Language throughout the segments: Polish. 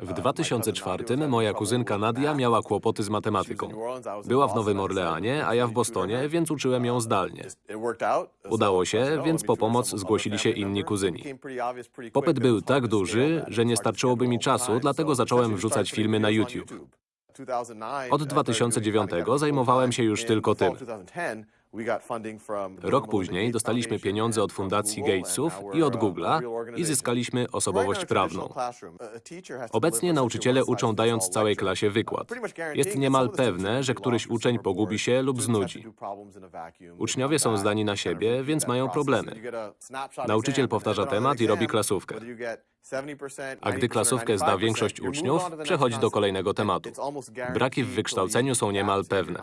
W 2004 moja kuzynka Nadia miała kłopoty z matematyką. Była w Nowym Orleanie, a ja w Bostonie, więc uczyłem ją zdalnie. Udało się, więc po pomoc zgłosili się inni kuzyni. Popyt był tak duży, że nie starczyłoby mi czasu, dlatego zacząłem wrzucać filmy na YouTube. Od 2009 zajmowałem się już tylko tym. Rok później dostaliśmy pieniądze od fundacji Gatesów i od Google'a i zyskaliśmy osobowość prawną. Obecnie nauczyciele uczą dając całej klasie wykład. Jest niemal pewne, że któryś uczeń pogubi się lub znudzi. Uczniowie są zdani na siebie, więc mają problemy. Nauczyciel powtarza temat i robi klasówkę. A gdy klasówkę zda większość uczniów, przechodzi do kolejnego tematu. Braki w wykształceniu są niemal pewne.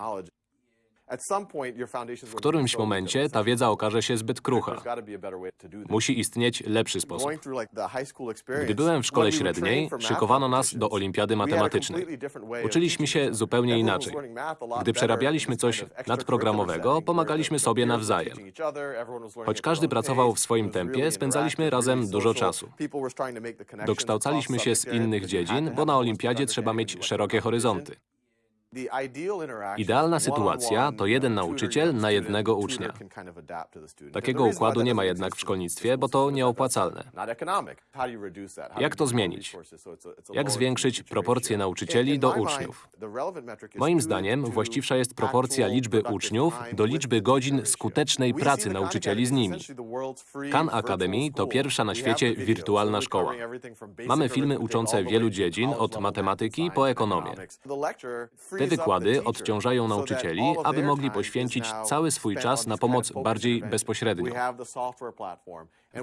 W którymś momencie ta wiedza okaże się zbyt krucha. Musi istnieć lepszy sposób. Gdy byłem w szkole średniej, szykowano nas do olimpiady matematycznej. Uczyliśmy się zupełnie inaczej. Gdy przerabialiśmy coś nadprogramowego, pomagaliśmy sobie nawzajem. Choć każdy pracował w swoim tempie, spędzaliśmy razem dużo czasu. Dokształcaliśmy się z innych dziedzin, bo na olimpiadzie trzeba mieć szerokie horyzonty. Idealna sytuacja to jeden nauczyciel na jednego ucznia. Takiego układu nie ma jednak w szkolnictwie, bo to nieopłacalne. Jak to zmienić? Jak zwiększyć proporcje nauczycieli do uczniów? Moim zdaniem właściwsza jest proporcja liczby uczniów do liczby godzin skutecznej pracy nauczycieli z nimi. Khan Academy to pierwsza na świecie wirtualna szkoła. Mamy filmy uczące wielu dziedzin, od matematyki po ekonomię. Te wykłady odciążają nauczycieli, aby mogli poświęcić cały swój czas na pomoc bardziej bezpośrednią.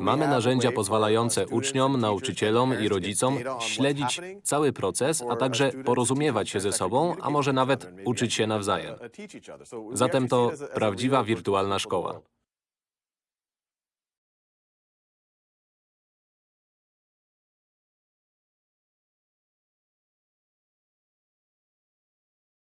Mamy narzędzia pozwalające uczniom, nauczycielom i rodzicom śledzić cały proces, a także porozumiewać się ze sobą, a może nawet uczyć się nawzajem. Zatem to prawdziwa wirtualna szkoła.